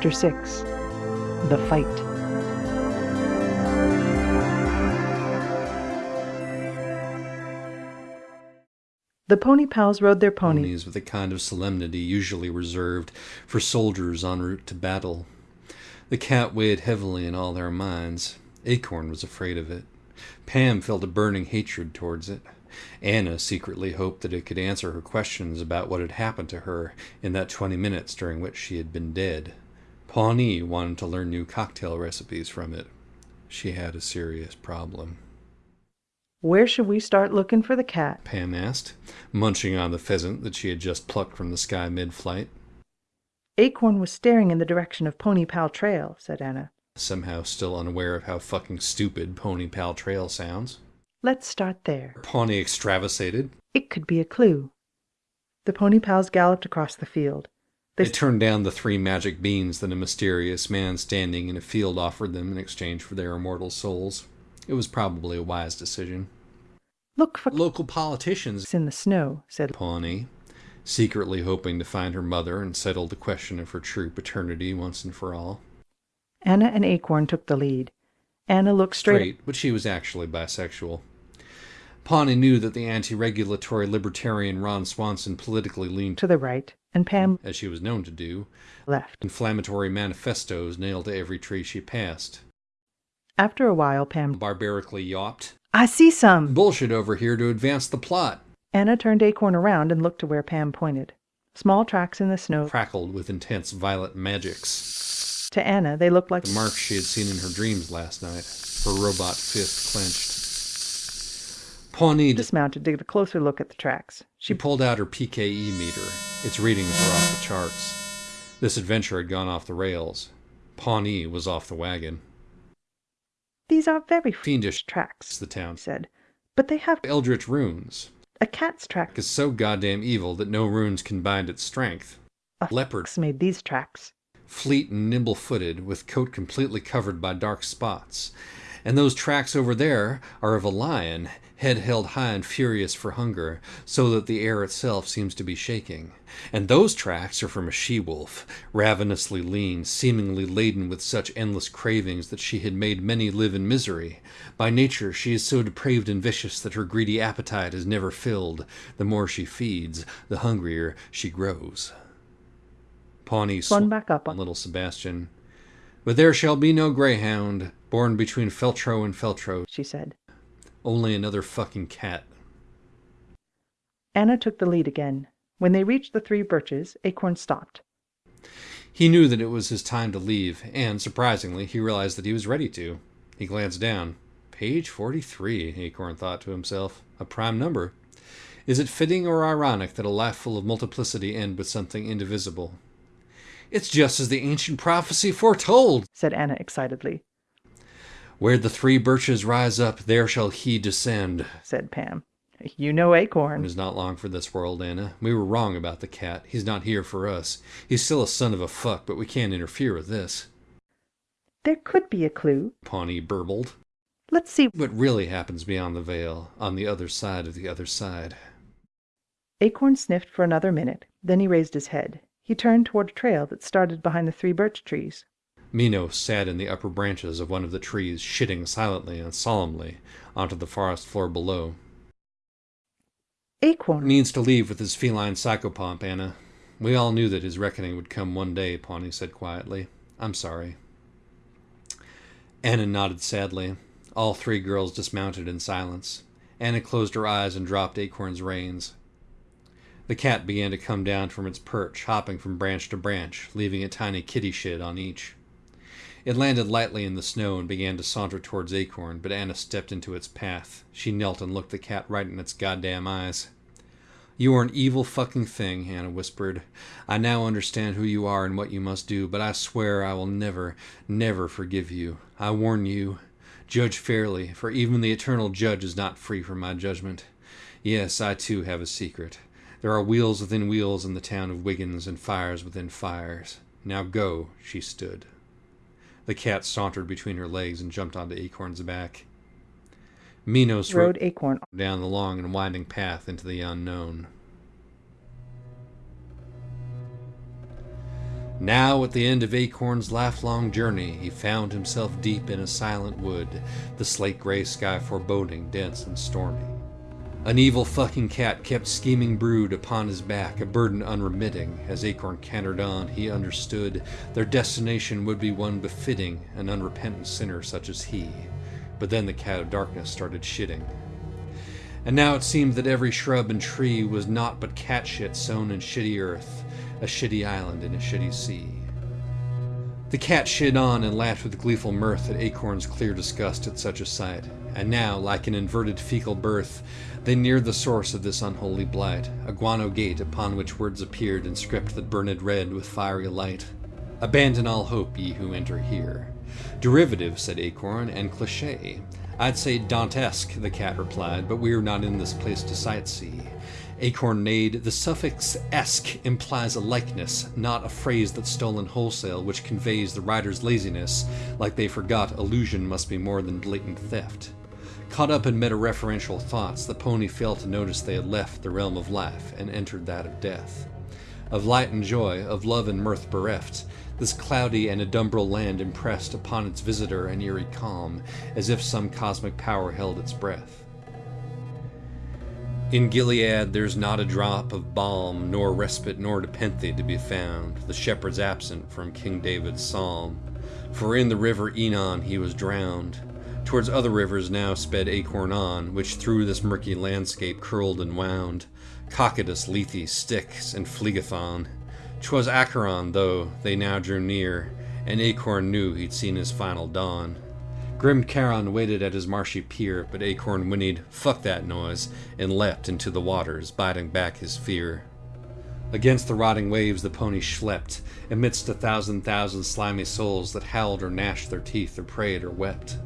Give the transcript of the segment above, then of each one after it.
Chapter 6 The Fight. The Pony Pals rode their ponies ponies with a kind of solemnity usually reserved for soldiers en route to battle. The cat weighed heavily in all their minds. Acorn was afraid of it. Pam felt a burning hatred towards it. Anna secretly hoped that it could answer her questions about what had happened to her in that twenty minutes during which she had been dead. Pawnee wanted to learn new cocktail recipes from it. She had a serious problem. Where should we start looking for the cat? Pam asked, munching on the pheasant that she had just plucked from the sky mid flight. Acorn was staring in the direction of Pony Pal Trail, said Anna. somehow still unaware of how fucking stupid Pony Pal Trail sounds. Let's start there. Pawnee extravasated. It could be a clue. The Pony Pals galloped across the field. They They turned down the three magic beans that a mysterious man standing in a field offered them in exchange for their immortal souls. It was probably a wise decision. look for Local politicians, in the snow, said Pawnee, secretly hoping to find her mother and settle the question of her true paternity once and for all. Anna and Acorn took the lead. Anna looked straight, straight, but she was actually bisexual. Pawnee knew that the anti regulatory libertarian Ron Swanson politically leaned, to the right, and Pam as she was known to do, left. inflammatory manifestos nailed to every tree she passed. After a while, Pam, Barbarically yawped. I see some. Bullshit over here to advance the plot. Anna turned Acorn around and looked to where Pam pointed. Small tracks in the snow. Crackled with intense violet magics. To Anna, they looked like The marks she had seen in her dreams last night, her robot fist clenched. Pawnee dismounted to get a closer look at the tracks. She pulled out her PKE meter. Its readings were off the charts. This adventure had gone off the rails. Pawnee was off the wagon. These are very Fiendish tracks, the town. said. But they have Eldritch runes a cat's track. is so goddamn evil that no runes can bind its strength. A Leopard, made these tracks. fleet and nimble footed, with coat completely covered by dark spots. And those tracks over there are of a lion, head held high and furious for hunger, so that the air itself seems to be shaking. And those tracks are from a she wolf, ravenously lean, seemingly laden with such endless cravings that she had made many live in misery. By nature, she is so depraved and vicious that her greedy appetite is never filled. The more she feeds, the hungrier she grows. Pawnee Spun sw- back up on on little Sebastian. But there shall be no greyhound, born between Feltro and Feltro, she said. Only another fucking cat. Anna took the lead again. When they reached the three birches, Acorn stopped. He knew that it was his time to leave, and surprisingly, he realized that he was ready to. He glanced down. Page 43, Acorn thought to himself. A prime number. Is it fitting or ironic that a life full of multiplicity end with something indivisible? It's just as the ancient prophecy foretold. said Anna excitedly. Where the three birches rise up, there shall he descend. said Pam. You know Acorn. is not long for this world, Anna. We were wrong about the cat. He's not here for us. He's still a son of a fuck, but we can't interfere with this. There could be a clue. Pawnee burbled. Let's see. What really happens beyond the veil, on the other side of the other side? Acorn sniffed for another minute. Then he raised his head. He turned toward a trail that started behind the three birch trees. Minos sat in the upper branches of one of the trees, shitting silently and solemnly onto the forest floor below. Acorn. Means to leave with his feline psychopomp, Anna. We all knew that his reckoning would come one day, Pawnee said quietly. I'm sorry. Anna nodded sadly. All three girls dismounted in silence. Anna closed her eyes and dropped Acorn's reins. The cat began to come down from its perch, hopping from branch to branch, leaving a tiny kitty shit on each. It landed lightly in the snow and began to saunter towards Acorn, but Anna stepped into its path. She knelt and looked the cat right in its goddamn eyes. You are an evil fucking thing, Anna whispered. I now understand who you are and what you must do, but I swear I will never, never forgive you. I warn you. Judge fairly, for even the eternal judge is not free from my judgment. Yes, I too have a secret. There are wheels within wheels in the town of Wiggins and fires within fires. Now go, she stood. The cat sauntered between her legs and jumped onto Acorn's back. Minos rode Acorn. down the long and winding path into the unknown. Now, at the end of Acorn's lifelong journey, he found himself deep in a silent wood, the slate gray sky foreboding, dense and stormy. An evil fucking cat kept scheming brood upon his back, a burden unremitting. As Acorn cantered on, he understood their destination would be one befitting an unrepentant sinner such as he. But then the cat of darkness started shitting. And now it seemed that every shrub and tree was naught but cat shit sown in shitty earth, a shitty island in a shitty sea. The cat shit on and laughed with gleeful mirth at Acorn's clear disgust at such a sight. And now, like an inverted fecal birth, they neared the source of this unholy blight, a guano gate upon which words appeared in script that burned red with fiery light. Abandon all hope, ye who enter here. Derivative, said Acorn, and cliche. I'd say Dantesque, the cat replied, but we're not in this place to sightsee. Acorn neighed, the suffix esque implies a likeness, not a phrase that's stolen wholesale, which conveys the writer's laziness, like they forgot illusion must be more than blatant theft. Caught up in meta-referential thoughts, the pony failed to notice they had left the realm of life and entered that of death. Of light and joy, of love and mirth bereft, this cloudy and adumbral land impressed upon its visitor an eerie calm, as if some cosmic power held its breath. In Gilead there's not a drop of balm, nor respite nor nepenthe to be found, the shepherd's absent from King David's psalm. For in the river Enon he was drowned. Towards other rivers now sped Acorn on, which through this murky landscape curled and wound. Cocytus, Lethe, Styx, and Phlegethon. 'Twas Acheron, though, they now drew near, and Acorn knew he'd seen his final dawn. Grim Charon waited at his marshy pier, but Acorn whinnied, fuck that noise, and leapt into the waters, biting back his fear. Against the rotting waves the pony schlepped, amidst a thousand thousand slimy souls that howled or gnashed their teeth or prayed or wept.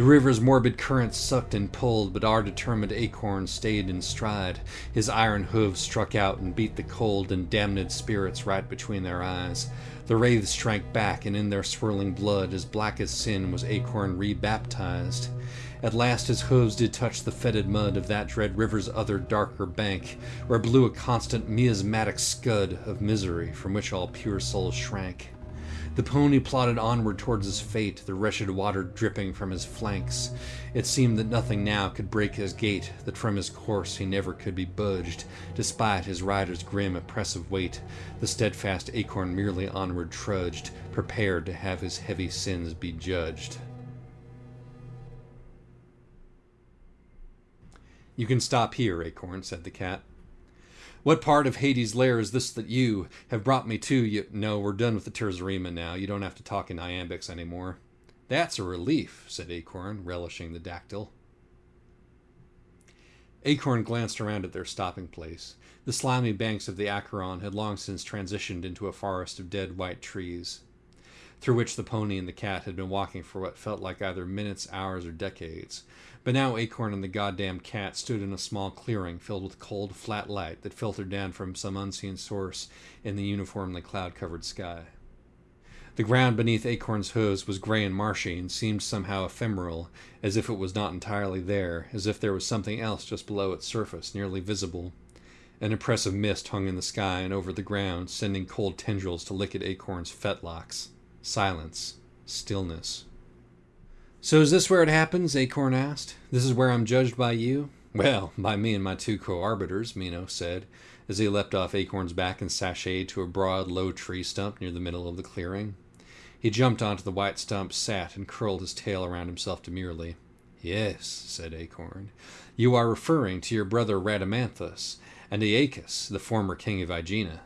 The river's morbid currents sucked and pulled, but our determined acorn stayed in stride. His iron hooves struck out and beat the cold and damned spirits right between their eyes. The wraiths shrank back, and in their swirling blood, as black as sin, was Acorn rebaptized. At last his hooves did touch the fetid mud of that dread river's other darker bank, where blew a constant miasmatic scud of misery from which all pure souls shrank. The pony plodded onward towards his fate, the wretched water dripping from his flanks. It seemed that nothing now could break his gait, that from his course he never could be budged, despite his rider's grim, oppressive weight. The steadfast acorn merely onward trudged, prepared to have his heavy sins be judged. You can stop here, Acorn, said the cat. What part of Hades' lair is this that you have brought me to? You no, we're done with the terza rima now. You don't have to talk in iambics anymore. That's a relief, said Acorn, relishing the dactyl. Acorn glanced around at their stopping place. The slimy banks of the Acheron had long since transitioned into a forest of dead white trees, through which the pony and the cat had been walking for what felt like either minutes, hours, or decades. But now Acorn and the goddamn cat stood in a small clearing filled with cold, flat light that filtered down from some unseen source in the uniformly cloud covered sky. The ground beneath Acorn's hooves was gray and marshy and seemed somehow ephemeral, as if it was not entirely there, as if there was something else just below its surface, nearly visible. An oppressive mist hung in the sky and over the ground, sending cold tendrils to lick at Acorn's fetlocks. Silence. Stillness. So is this where it happens? Acorn asked. This is where I'm judged by you? Well, by me and my two co-arbiters, Mino said, as he leapt off Acorn's back and sashayed to a broad, low tree stump near the middle of the clearing. He jumped onto the white stump, sat, and curled his tail around himself demurely. Yes, said Acorn, you are referring to your brother Rhadamanthus, and Aeacus, the former king of Aegina.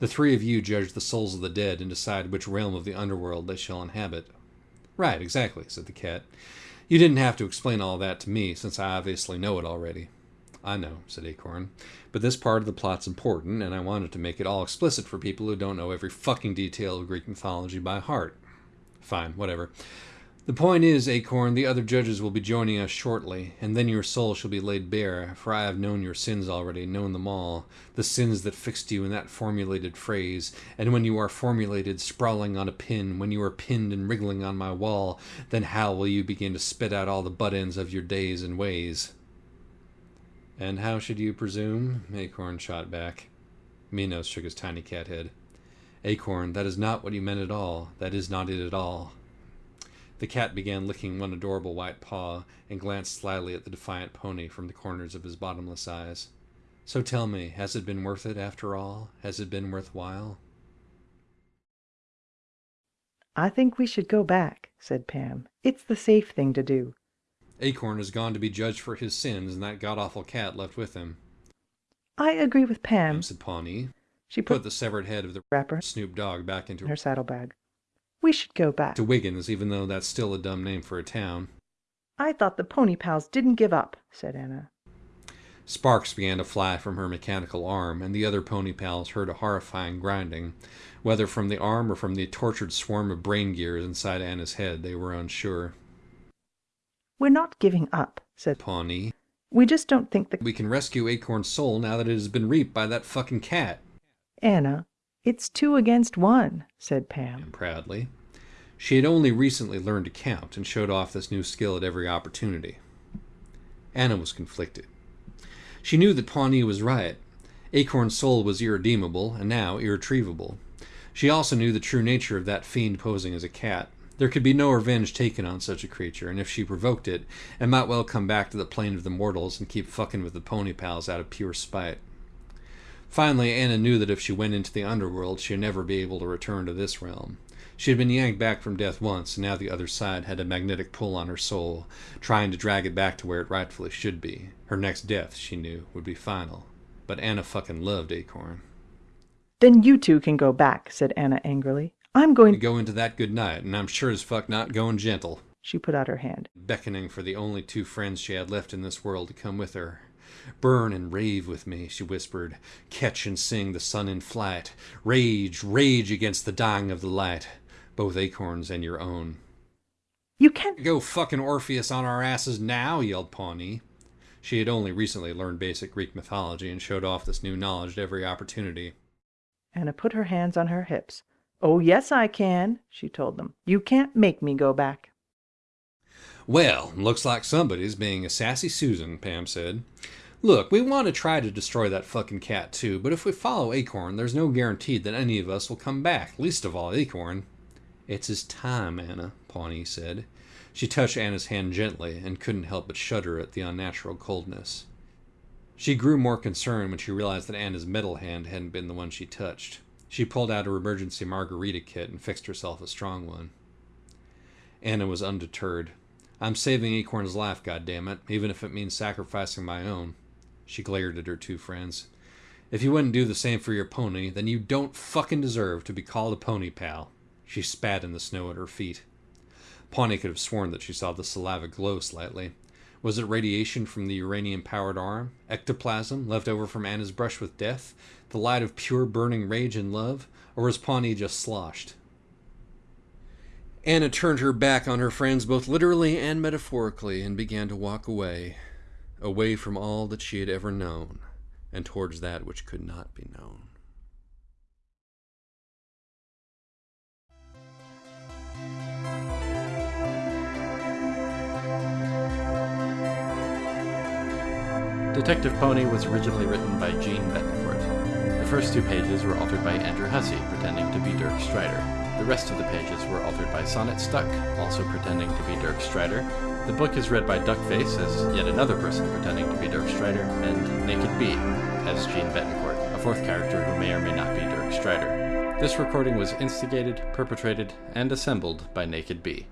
The three of you judge the souls of the dead and decide which realm of the underworld they shall inhabit. Right, exactly, said the cat. You didn't have to explain all that to me, since I obviously know it already. I know, said Acorn, but this part of the plot's important, and I wanted to make it all explicit for people who don't know every fucking detail of Greek mythology by heart. Fine, whatever. The point is, Acorn, the other judges will be joining us shortly, and then your soul shall be laid bare, for I have known your sins already, known them all, the sins that fixed you in that formulated phrase, and when you are formulated, sprawling on a pin, when you are pinned and wriggling on my wall, then how will you begin to spit out all the butt ends of your days and ways? And how should you presume? Acorn shot back. Minos shook his tiny cat head. Acorn, that is not what you meant at all. That is not it at all. The cat began licking one adorable white paw and glanced slyly at the defiant pony from the corners of his bottomless eyes. So tell me, has it been worth it after all? Has it been worthwhile? I think we should go back, said Pam. It's the safe thing to do. Acorn has gone to be judged for his sins, and that god awful cat left with him. I agree with Pam, said Pawnee. She put put the severed head of the rapper Snoop Dogg back into in her saddlebag. We should go back. to Wiggins, even though that's still a dumb name for a town. I thought the pony pals didn't give up, said Anna. Sparks began to fly from her mechanical arm, and the other pony pals heard a horrifying grinding. Whether from the arm or from the tortured swarm of brain gears inside Anna's head, they were unsure. We're not giving up, said Pawnee, We just don't think the we can rescue Acorn's soul now that it has been reaped by that fucking cat. Anna. It's two against one, said Pam. Proudly. She had only recently learned to count and showed off this new skill at every opportunity. Anna was conflicted. She knew that Pawnee was right. Acorn's soul was irredeemable and now irretrievable. She also knew the true nature of that fiend posing as a cat. There could be no revenge taken on such a creature, and if she provoked it, it might well come back to the plane of the mortals and keep fucking with the pony pals out of pure spite. Finally, Anna knew that if she went into the underworld, she'd never be able to return to this realm. She had been yanked back from death once, and now the other side had a magnetic pull on her soul, trying to drag it back to where it rightfully should be. Her next death, she knew, would be final. But Anna fucking loved Acorn. Then you two can go back, said Anna angrily. I'm going to go into that good night, and I'm sure as fuck not going gentle. She put out her hand. beckoning for the only two friends she had left in this world to come with her. Burn and rave with me, she whispered. Catch and sing the sun in flight. Rage, rage against the dying of the light, both acorns and your own. You can't Go fucking Orpheus on our asses now, yelled Pawnee. She had only recently learned basic Greek mythology and showed off this new knowledge at every opportunity. Anna put her hands on her hips. Oh, yes, I can, she told them. You can't make me go back. Well, looks like somebody's being a sassy Susan, Pam said. Look, we want to try to destroy that fucking cat too, but if we follow Acorn, there's no guarantee that any of us will come back, least of all Acorn. It's his time, Anna, Pawnee said. She touched Anna's hand gently and couldn't help but shudder at the unnatural coldness. She grew more concerned when she realized that Anna's metal hand hadn't been the one she touched. She pulled out her emergency margarita kit and fixed herself a strong one. Anna was undeterred. I'm saving Acorn's life, goddammit, even if it means sacrificing my own. She glared at her two friends. If you wouldn't do the same for your pony, then you don't fucking deserve to be called a pony pal. She spat in the snow at her feet. Pawnee could have sworn that she saw the saliva glow slightly. Was it radiation from the uranium powered arm? Ectoplasm left over from Anna's brush with death? The light of pure burning rage and love? Or was Pawnee just sloshed? Anna turned her back on her friends both literally and metaphorically and began to walk away, away from all that she had ever known, and towards that which could not be known. Detective Pony was originally written by Jeanne Betancourt. The first two pages were altered by Andrew Hussie, pretending to be Dirk Strider. The rest of the pages were altered by Sonnet Stuck, also pretending to be Dirk Strider. The book is read by Duckface as yet another person pretending to be Dirk Strider, and Naked Bee as Jeanne Betancourt, a fourth character who may or may not be Dirk Strider. This recording was instigated, perpetrated, and assembled by Naked Bee.